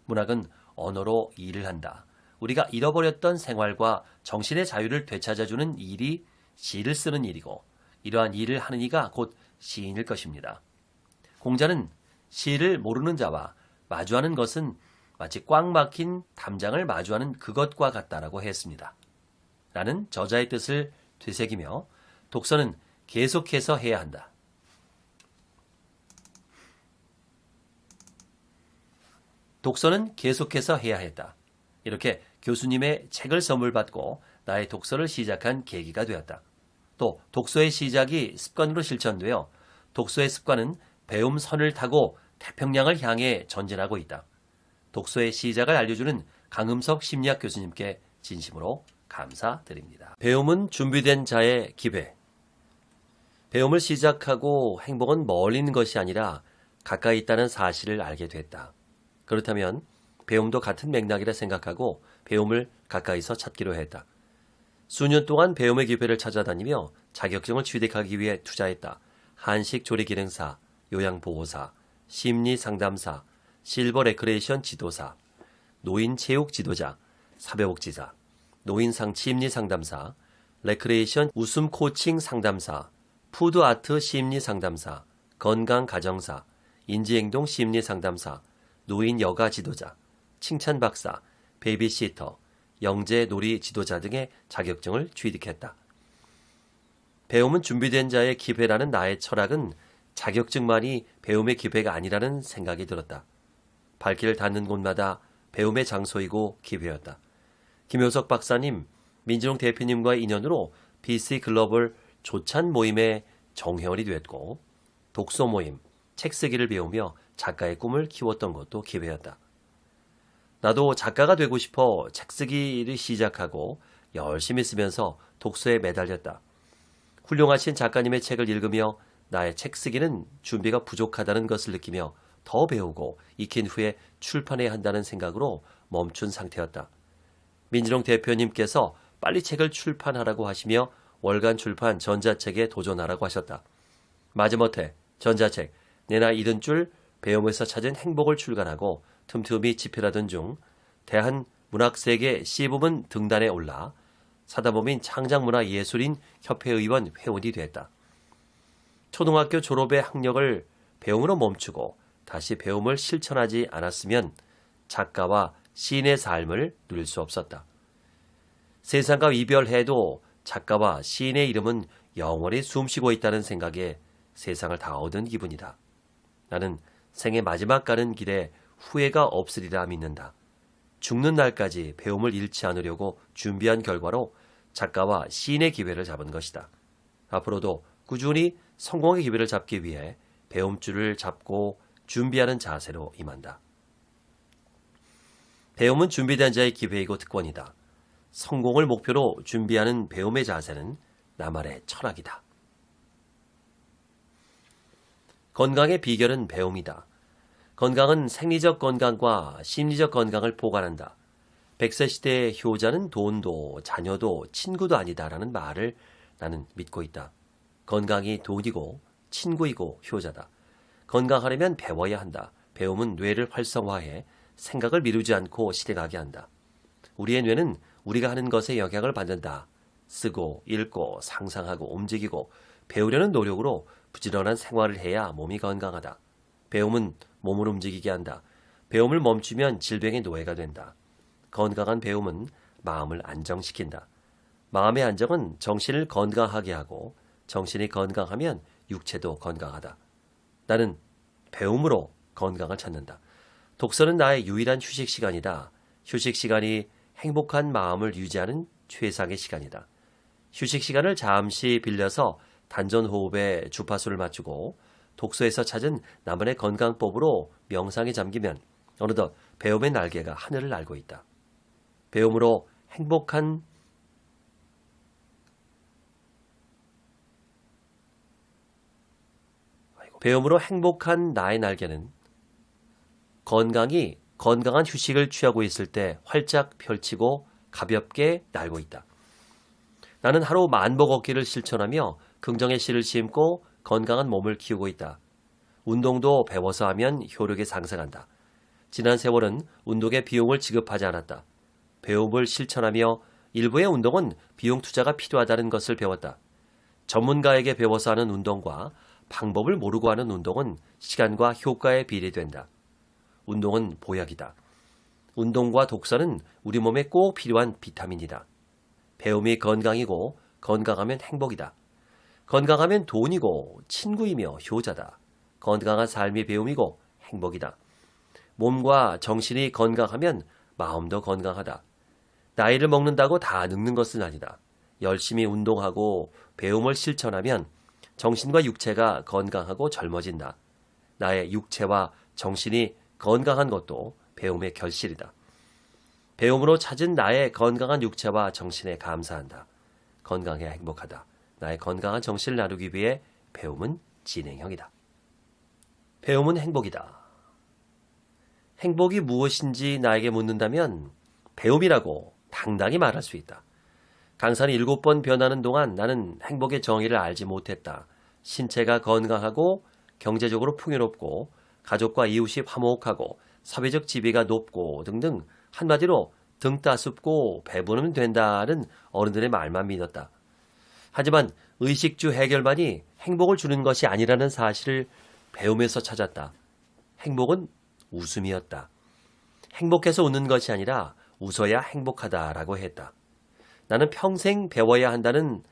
문학은 언어로 일을 한다. 우리가 잃어버렸던 생활과 정신의 자유를 되찾아주는 일이 시를 쓰는 일이고 이러한 일을 하는 이가 곧 시인일 것입니다. 공자는 시를 모르는 자와 마주하는 것은 마치 꽉 막힌 담장을 마주하는 그것과 같다라고 했습니다. 라는 저자의 뜻을 되새기며 독서는 계속해서 해야 한다. 독서는 계속해서 해야 했다. 이렇게 교수님의 책을 선물 받고 나의 독서를 시작한 계기가 되었다. 또 독서의 시작이 습관으로 실천되어 독서의 습관은 배움 선을 타고 태평양을 향해 전진하고 있다. 독서의 시작을 알려주는 강음석 심리학 교수님께 진심으로 감사드립니다. 배움은 준비된 자의 기회. 배움을 시작하고 행복은 멀리 있는 것이 아니라 가까이 있다는 사실을 알게 됐다. 그렇다면 배움도 같은 맥락이라 생각하고 배움을 가까이서 찾기로 했다. 수년 동안 배움의 기회를 찾아다니며 자격증을 취득하기 위해 투자했다. 한식 조리 기능사, 요양보호사, 심리상담사, 실버 레크레이션 지도사, 노인 체육 지도자, 사회복지사, 노인상 심리 상담사, 레크레이션 웃음 코칭 상담사, 푸드 아트 심리 상담사, 건강 가정사, 인지행동 심리 상담사, 노인 여가 지도자, 칭찬 박사, 베이비시터, 영재 놀이 지도자 등의 자격증을 취득했다. 배움은 준비된 자의 기회라는 나의 철학은 자격증만이 배움의 기회가 아니라는 생각이 들었다. 발길을 닿는 곳마다 배움의 장소이고 기회였다. 김효석 박사님, 민진홍 대표님과의 인연으로 BC 글로벌 조찬 모임의 정회원이 됐고 독서 모임, 책 쓰기를 배우며 작가의 꿈을 키웠던 것도 기회였다. 나도 작가가 되고 싶어 책 쓰기를 시작하고 열심히 쓰면서 독서에 매달렸다. 훌륭하신 작가님의 책을 읽으며 나의 책 쓰기는 준비가 부족하다는 것을 느끼며 더 배우고 익힌 후에 출판해야 한다는 생각으로 멈춘 상태였다. 민진홍 대표님께서 빨리 책을 출판하라고 하시며 월간 출판 전자책에 도전하라고 하셨다. 마지못해 전자책 내나 잃은 줄 배움에서 찾은 행복을 출간하고 틈틈이 집필하던 중 대한 문학세계 C부문 등단에 올라 사다범인 창작문화예술인 협회의원 회원이 됐다. 초등학교 졸업의 학력을 배움으로 멈추고 다시 배움을 실천하지 않았으면 작가와 시인의 삶을 누릴 수 없었다. 세상과 이별해도 작가와 시인의 이름은 영원히 숨쉬고 있다는 생각에 세상을 다 얻은 기분이다. 나는 생의 마지막 가는 길에 후회가 없으리라 믿는다. 죽는 날까지 배움을 잃지 않으려고 준비한 결과로 작가와 시인의 기회를 잡은 것이다. 앞으로도 꾸준히 성공의 기회를 잡기 위해 배움줄을 잡고 준비하는 자세로 임한다. 배움은 준비된 자의 기회이고 특권이다. 성공을 목표로 준비하는 배움의 자세는 나만의 철학이다. 건강의 비결은 배움이다. 건강은 생리적 건강과 심리적 건강을 보관한다. 백세 시대의 효자는 돈도 자녀도 친구도 아니다라는 말을 나는 믿고 있다. 건강이 돈이고 친구이고 효자다. 건강하려면 배워야 한다. 배움은 뇌를 활성화해 생각을 미루지 않고 실행하게 한다. 우리의 뇌는 우리가 하는 것에 영향을 받는다. 쓰고 읽고 상상하고 움직이고 배우려는 노력으로 부지런한 생활을 해야 몸이 건강하다. 배움은 몸을 움직이게 한다. 배움을 멈추면 질병의 노예가 된다. 건강한 배움은 마음을 안정시킨다. 마음의 안정은 정신을 건강하게 하고 정신이 건강하면 육체도 건강하다. 나는 배움으로 건강을 찾는다. 독서는 나의 유일한 휴식 시간이다. 휴식 시간이 행복한 마음을 유지하는 최상의 시간이다. 휴식 시간을 잠시 빌려서 단전 호흡에 주파수를 맞추고 독서에서 찾은 나만의 건강법으로 명상에 잠기면 어느덧 배움의 날개가 하늘을 날고 있다. 배움으로 행복한 배움으로 행복한 나의 날개는 건강이 건강한 휴식을 취하고 있을 때 활짝 펼치고 가볍게 날고 있다. 나는 하루 만보 걷기를 실천하며 긍정의 씨를 심고 건강한 몸을 키우고 있다. 운동도 배워서 하면 효력이 상승한다. 지난 세월은 운동에 비용을 지급하지 않았다. 배움을 실천하며 일부의 운동은 비용 투자가 필요하다는 것을 배웠다. 전문가에게 배워서 하는 운동과 방법을 모르고 하는 운동은 시간과 효과에 비례된다. 운동은 보약이다. 운동과 독서는 우리 몸에 꼭 필요한 비타민이다. 배움이 건강이고 건강하면 행복이다. 건강하면 돈이고 친구이며 효자다. 건강한 삶이 배움이고 행복이다. 몸과 정신이 건강하면 마음도 건강하다. 나이를 먹는다고 다 늙는 것은 아니다. 열심히 운동하고 배움을 실천하면 정신과 육체가 건강하고 젊어진다. 나의 육체와 정신이 건강한 것도 배움의 결실이다. 배움으로 찾은 나의 건강한 육체와 정신에 감사한다. 건강해 행복하다. 나의 건강한 정신을 나누기 위해 배움은 진행형이다. 배움은 행복이다. 행복이 무엇인지 나에게 묻는다면 배움이라고 당당히 말할 수 있다. 강산이 일곱 번 변하는 동안 나는 행복의 정의를 알지 못했다. 신체가 건강하고 경제적으로 풍요롭고 가족과 이웃이 화목하고 사회적 지위가 높고 등등 한마디로 등 따숩고 배부르면 된다는 어른들의 말만 믿었다. 하지만 의식주 해결만이 행복을 주는 것이 아니라는 사실을 배우면서 찾았다. 행복은 웃음이었다. 행복해서 웃는 것이 아니라 웃어야 행복하다라고 했다. 나는 평생 배워야 한다는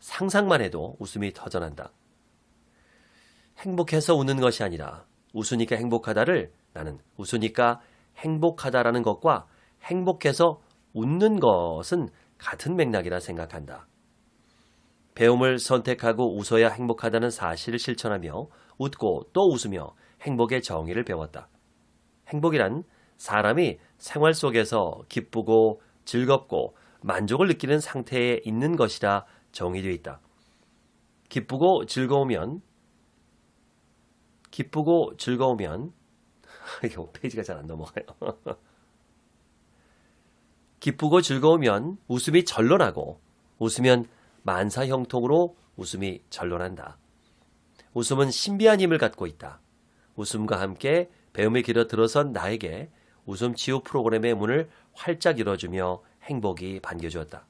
상상만 해도 웃음이 터져난다. 행복해서 웃는 것이 아니라 웃으니까 행복하다를 나는 웃으니까 행복하다라는 것과 행복해서 웃는 것은 같은 맥락이라 생각한다. 배움을 선택하고 웃어야 행복하다는 사실을 실천하며 웃고 또 웃으며 행복의 정의를 배웠다. 행복이란 사람이 생활 속에서 기쁘고 즐겁고 만족을 느끼는 상태에 있는 것이라 정의되어 있다. 기쁘고 즐거우면 기쁘고 즐거우면 이거 페이지가 잘 안 넘어가요. 기쁘고 즐거우면 웃음이 절로 나고 웃으면 만사 형통으로 웃음이 절로난다. 웃음은 신비한 힘을 갖고 있다. 웃음과 함께 배움의 길에 들어선 나에게 웃음 치유 프로그램의 문을 활짝 열어주며 행복이 반겨주었다.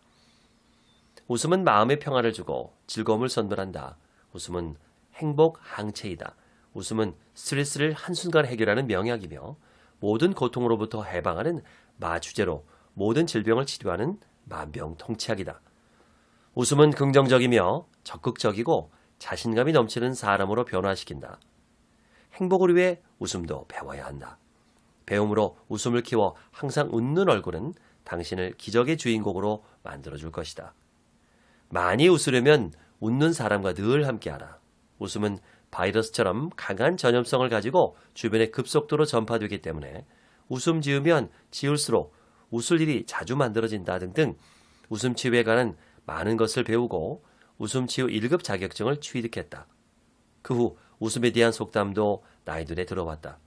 웃음은 마음의 평화를 주고 즐거움을 선물한다. 웃음은 행복 항체이다. 웃음은 스트레스를 한순간 해결하는 명약이며 모든 고통으로부터 해방하는 마주제로 모든 질병을 치료하는 만병통치약이다. 웃음은 긍정적이며 적극적이고 자신감이 넘치는 사람으로 변화시킨다. 행복을 위해 웃음도 배워야 한다. 배움으로 웃음을 키워 항상 웃는 얼굴은 당신을 기적의 주인공으로 만들어줄 것이다. 많이 웃으려면 웃는 사람과 늘 함께하라. 웃음은 바이러스처럼 강한 전염성을 가지고 주변에 급속도로 전파되기 때문에 웃음 지으면 지을수록 웃을 일이 자주 만들어진다 등등 웃음 치유에 관한 많은 것을 배우고 웃음 치유 1급 자격증을 취득했다. 그 후 웃음에 대한 속담도 나의 눈에 들어왔다.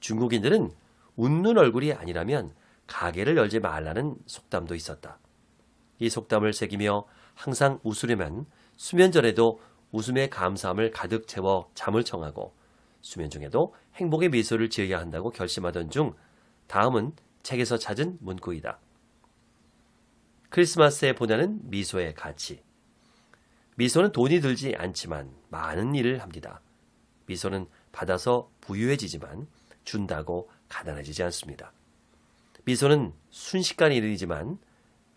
중국인들은 웃는 얼굴이 아니라면 가게를 열지 말라는 속담도 있었다. 이 속담을 새기며 항상 웃으려면 수면 전에도 웃음의 감사함을 가득 채워 잠을 청하고 수면 중에도 행복의 미소를 지어야 한다고 결심하던 중 다음은 책에서 찾은 문구이다. 크리스마스에 보내는 미소의 가치. 미소는 돈이 들지 않지만 많은 일을 합니다. 미소는 받아서 부유해지지만 준다고 가난해지지 않습니다. 미소는 순식간의 일이지만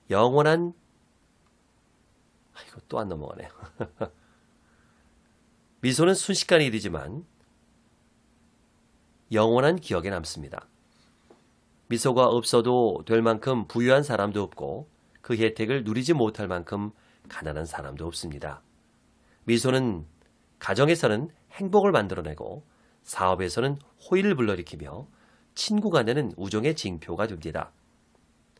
영원한 아, 이거 또 안 넘어가네요. 미소는 순식간의 일이지만 영원한 기억에 남습니다. 미소가 없어도 될 만큼 부유한 사람도 없고 그 혜택을 누리지 못할 만큼 가난한 사람도 없습니다. 미소는 가정에서는 행복을 만들어내고 사업에서는 호의를 불러일으키며 친구 간에는 우정의 징표가 됩니다.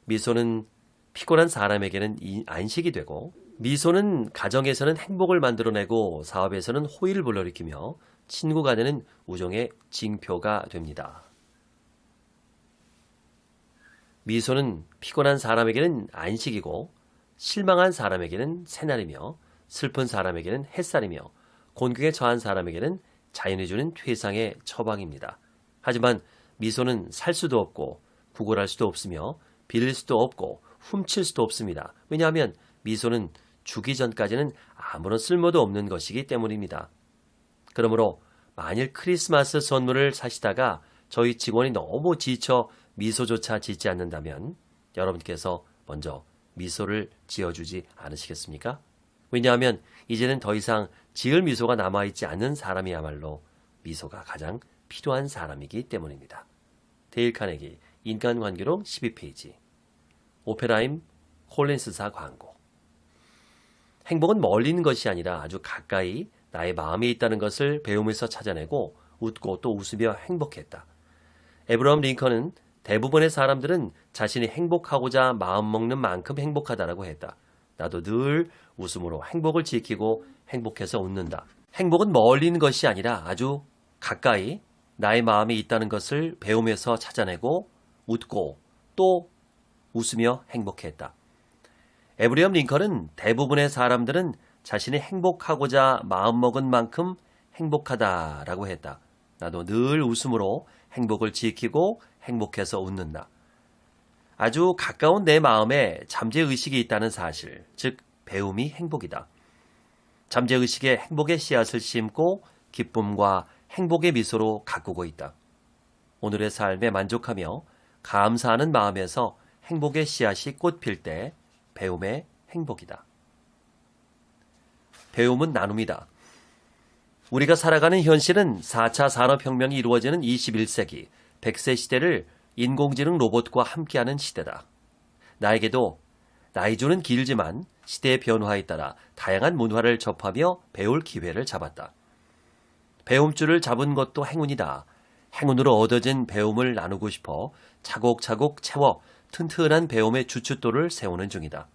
미소는 피곤한 사람에게는 안식이 되고 미소는 가정에서는 행복을 만들어내고 사업에서는 호의를 불러일으키며 친구 간에는 우정의 징표가 됩니다. 미소는 피곤한 사람에게는 안식이고 실망한 사람에게는 새날이며 슬픈 사람에게는 햇살이며 곤경에 처한 사람에게는 자연이 주는 퇴상의 처방입니다. 하지만 미소는 살 수도 없고 구걸할 수도 없으며 빌릴 수도 없고 훔칠 수도 없습니다. 왜냐하면 미소는 주기 전까지는 아무런 쓸모도 없는 것이기 때문입니다. 그러므로 만일 크리스마스 선물을 사시다가 저희 직원이 너무 지쳐 미소조차 짓지 않는다면 여러분께서 먼저 미소를 지어주지 않으시겠습니까? 왜냐하면 이제는 더 이상 지을 미소가 남아있지 않는 사람이야말로 미소가 가장 필요한 사람이기 때문입니다. 데일 카네기 인간관계론 12페이지 오페라임 콜린스사 광고 행복은 멀리 있는 것이 아니라 아주 가까이 나의 마음에 있다는 것을 배우면서 찾아내고 웃고 또 웃으며 행복했다. 에브러함 링컨은 대부분의 사람들은 자신이 행복하고자 마음먹는 만큼 행복하다라고 했다. 나도 늘 웃음으로 행복을 지키고 행복해서 웃는다. 행복은 멀리 있는 것이 아니라 아주 가까이 나의 마음에 있다는 것을 배우면서 찾아내고 웃고 또 웃으며 행복했다. 에브리엄 링컨은 대부분의 사람들은 자신이 행복하고자 마음먹은 만큼 행복하다라고 했다. 나도 늘 웃음으로 행복을 지키고 행복해서 웃는다. 아주 가까운 내 마음에 잠재의식이 있다는 사실, 즉 배움이 행복이다. 잠재의식에 행복의 씨앗을 심고 기쁨과 행복의 미소로 가꾸고 있다. 오늘의 삶에 만족하며 감사하는 마음에서 행복의 씨앗이 꽃필 때 배움의 행복이다. 배움은 나눔이다. 우리가 살아가는 현실은 4차 산업혁명이 이루어지는 21세기, 100세 시대를 인공지능 로봇과 함께하는 시대다. 나에게도 나이조는 길지만 시대의 변화에 따라 다양한 문화를 접하며 배울 기회를 잡았다. 배움줄을 잡은 것도 행운이다. 행운으로 얻어진 배움을 나누고 싶어 차곡차곡 채워 튼튼한 배움의 주춧돌을 세우는 중이다.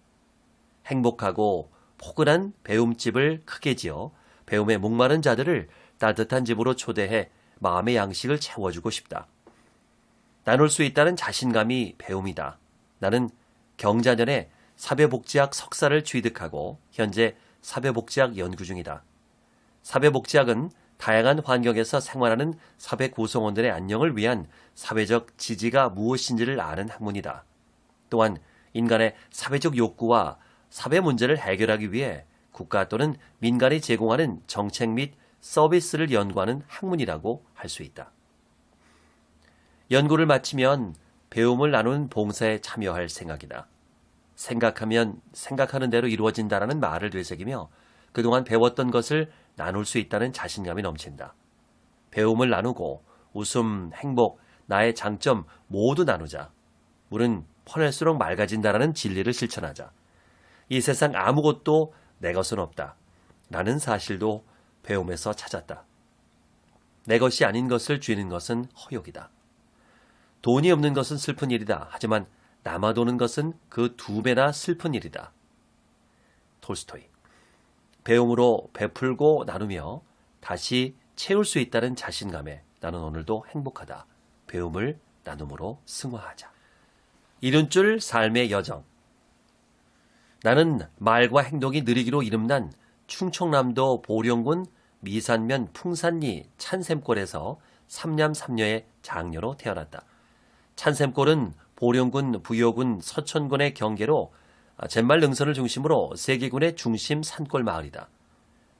행복하고 포근한 배움집을 크게 지어 배움에 목마른 자들을 따뜻한 집으로 초대해 마음의 양식을 채워주고 싶다. 나눌 수 있다는 자신감이 배움이다. 나는 경자년에 사회복지학 석사를 취득하고 현재 사회복지학 연구 중이다. 사회복지학은 다양한 환경에서 생활하는 사회 구성원들의 안녕을 위한 사회적 지지가 무엇인지를 아는 학문이다. 또한 인간의 사회적 욕구와 사회 문제를 해결하기 위해 국가 또는 민간이 제공하는 정책 및 서비스를 연구하는 학문이라고 할 수 있다. 연구를 마치면 배움을 나누는 봉사에 참여할 생각이다. 생각하면 생각하는 대로 이루어진다라는 말을 되새기며 그동안 배웠던 것을 나눌 수 있다는 자신감이 넘친다. 배움을 나누고 웃음, 행복, 나의 장점 모두 나누자. 물은 퍼낼수록 맑아진다라는 진리를 실천하자. 이 세상 아무것도 내 것은 없다. 라는 사실도 배움에서 찾았다. 내 것이 아닌 것을 쥐는 것은 허욕이다. 돈이 없는 것은 슬픈 일이다. 하지만 남아도는 것은 그 두 배나 슬픈 일이다. 톨스토이. 배움으로 베풀고 나누며 다시 채울 수 있다는 자신감에 나는 오늘도 행복하다. 배움을 나눔으로 승화하자. 이른줄 삶의 여정. 나는 말과 행동이 느리기로 이름난 충청남도 보령군 미산면 풍산리 찬샘골에서 삼남 삼녀의 장녀로 태어났다. 찬샘골은 보령군 부여군 서천군의 경계로 잿말 능선을 중심으로 세계군의 중심 산골 마을이다.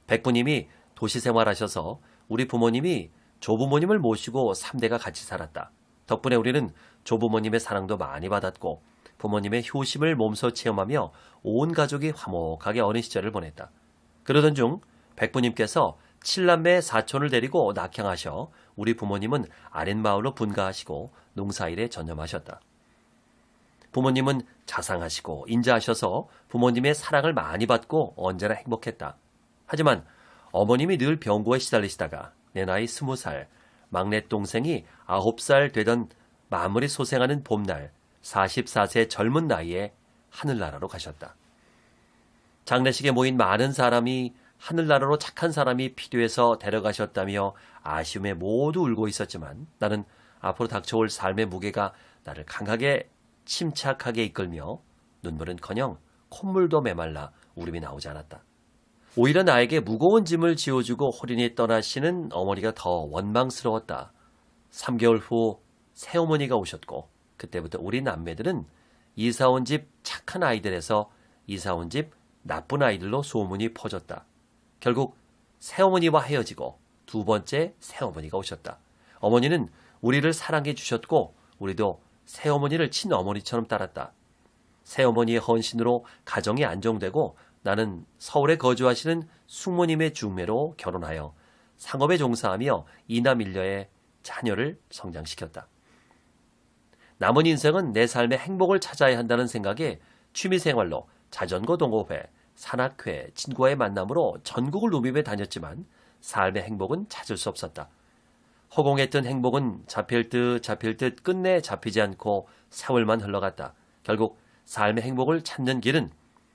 백부님이 도시 생활하셔서 우리 부모님이 조부모님을 모시고 3대가 같이 살았다. 덕분에 우리는 조부모님의 사랑도 많이 받았고 부모님의 효심을 몸소 체험하며 온 가족이 화목하게 어린 시절을 보냈다. 그러던 중 백부님께서 칠남매 사촌을 데리고 낙향하셔 우리 부모님은 아랫마을로 분가하시고 농사일에 전념하셨다. 부모님은 자상하시고 인자하셔서 부모님의 사랑을 많이 받고 언제나 행복했다. 하지만 어머님이 늘 병고에 시달리시다가 내 나이 스무 살, 막내 동생이 아홉 살 되던 마무리 소생하는 봄날 44세 젊은 나이에 하늘나라로 가셨다. 장례식에 모인 많은 사람이 하늘나라로 착한 사람이 필요해서 데려가셨다며 아쉬움에 모두 울고 있었지만 나는 앞으로 닥쳐올 삶의 무게가 나를 강하게 침착하게 이끌며 눈물은커녕 콧물도 메말라 울음이 나오지 않았다. 오히려 나에게 무거운 짐을 지어주고 호린이 떠나시는 어머니가 더 원망스러웠다. 3개월 후 새어머니가 오셨고 그때부터 우리 남매들은 이사온 집 착한 아이들에서 이사온 집 나쁜 아이들로 소문이 퍼졌다. 결국 새어머니와 헤어지고 두 번째 새어머니가 오셨다. 어머니는 우리를 사랑해 주셨고 우리도 새어머니를 친어머니처럼 따랐다. 새어머니의 헌신으로 가정이 안정되고 나는 서울에 거주하시는 숙모님의 중매로 결혼하여 상업에 종사하며 이남 일녀의 자녀를 성장시켰다. 남은 인생은 내 삶의 행복을 찾아야 한다는 생각에 취미생활로 자전거 동호회, 산악회, 친구와의 만남으로 전국을 누비며 다녔지만 삶의 행복은 찾을 수 없었다. 허공했던 행복은 잡힐 듯 잡힐 듯 끝내 잡히지 않고 세월만 흘러갔다. 결국 삶의 행복을 찾는 길은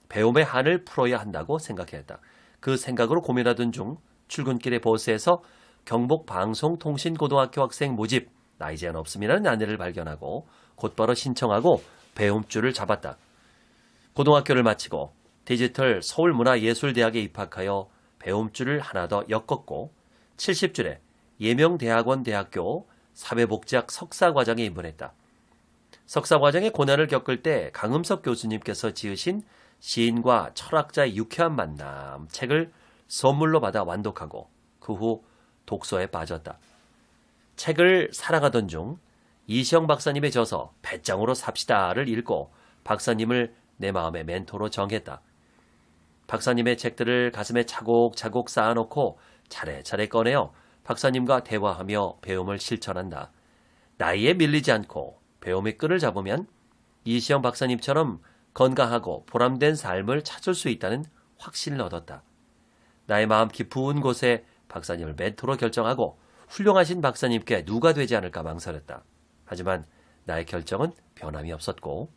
배움의 한을 풀어야 한다고 생각했다. 그 생각으로 고민하던 중 출근길의 버스에서 경북 방송통신고등학교 학생 모집 나이 제한 없음이라는 안내를 발견하고 곧바로 신청하고 배움줄을 잡았다. 고등학교를 마치고 디지털 서울문화예술대학에 입학하여 배움줄을 하나 더 엮었고 70줄에 예명대학원 대학교 사회복지학 석사과정에 입문했다. 석사과정의 고난을 겪을 때 강음석 교수님께서 지으신 시인과 철학자의 유쾌한 만남 책을 선물로 받아 완독하고 그 후 독서에 빠졌다. 책을 사랑하던 중 이시영 박사님의 저서 배짱으로 삽시다를 읽고 박사님을 내 마음의 멘토로 정했다. 박사님의 책들을 가슴에 차곡차곡 쌓아놓고 차례차례 꺼내어 박사님과 대화하며 배움을 실천한다. 나이에 밀리지 않고 배움의 끈을 잡으면 이시영 박사님처럼 건강하고 보람된 삶을 찾을 수 있다는 확신을 얻었다. 나의 마음 깊은 곳에 박사님을 멘토로 결정하고 훌륭하신 박사님께 누가 되지 않을까 망설였다. 하지만 나의 결정은 변함이 없었고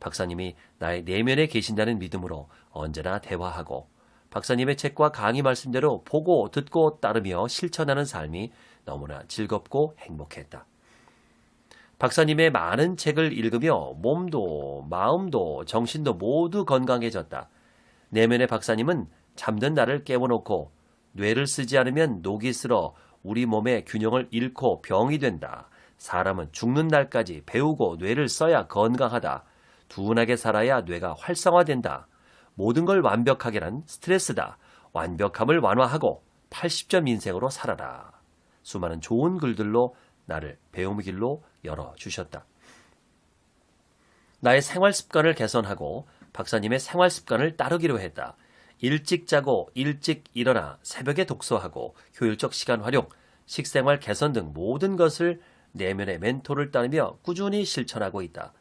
박사님이 나의 내면에 계신다는 믿음으로 언제나 대화하고 박사님의 책과 강의 말씀대로 보고 듣고 따르며 실천하는 삶이 너무나 즐겁고 행복했다. 박사님의 많은 책을 읽으며 몸도 마음도 정신도 모두 건강해졌다. 내면의 박사님은 잠든 나를 깨워놓고 뇌를 쓰지 않으면 녹이 슬어 우리 몸의 균형을 잃고 병이 된다. 사람은 죽는 날까지 배우고 뇌를 써야 건강하다. 둔하게 살아야 뇌가 활성화된다. 모든 걸 완벽하게란 스트레스다. 완벽함을 완화하고 80점 인생으로 살아라. 수많은 좋은 글들로 나를 배움의 길로 열어주셨다. 나의 생활 습관을 개선하고 박사님의 생활 습관을 따르기로 했다. 일찍 자고 일찍 일어나 새벽에 독서하고 효율적 시간 활용, 식생활 개선 등 모든 것을 내면의 멘토를 따르며 꾸준히 실천하고 있다.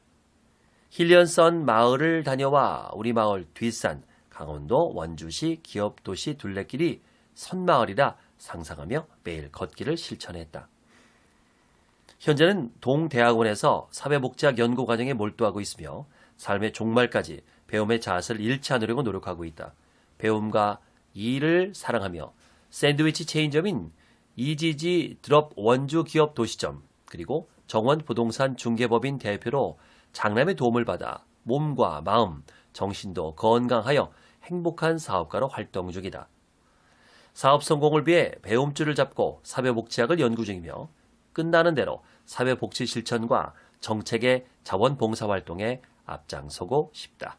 힐리언선 마을을 다녀와 우리 마을 뒷산 강원도 원주시 기업도시 둘레길이 선마을이라 상상하며 매일 걷기를 실천했다. 현재는 동대학원에서 사회복지학 연구 과정에 몰두하고 있으며 삶의 종말까지 배움의 자세를 잃지 않으려고 노력하고 있다. 배움과 일을 사랑하며 샌드위치 체인점인 이지지 드롭 원주 기업 도시점 그리고 정원 부동산 중개법인 대표로 장남의 도움을 받아 몸과 마음, 정신도 건강하여 행복한 사업가로 활동 중이다. 사업 성공을 위해 배움줄을 잡고 사회복지학을 연구 중이며 끝나는 대로 사회복지 실천과 정책의 자원봉사활동에 앞장서고 싶다.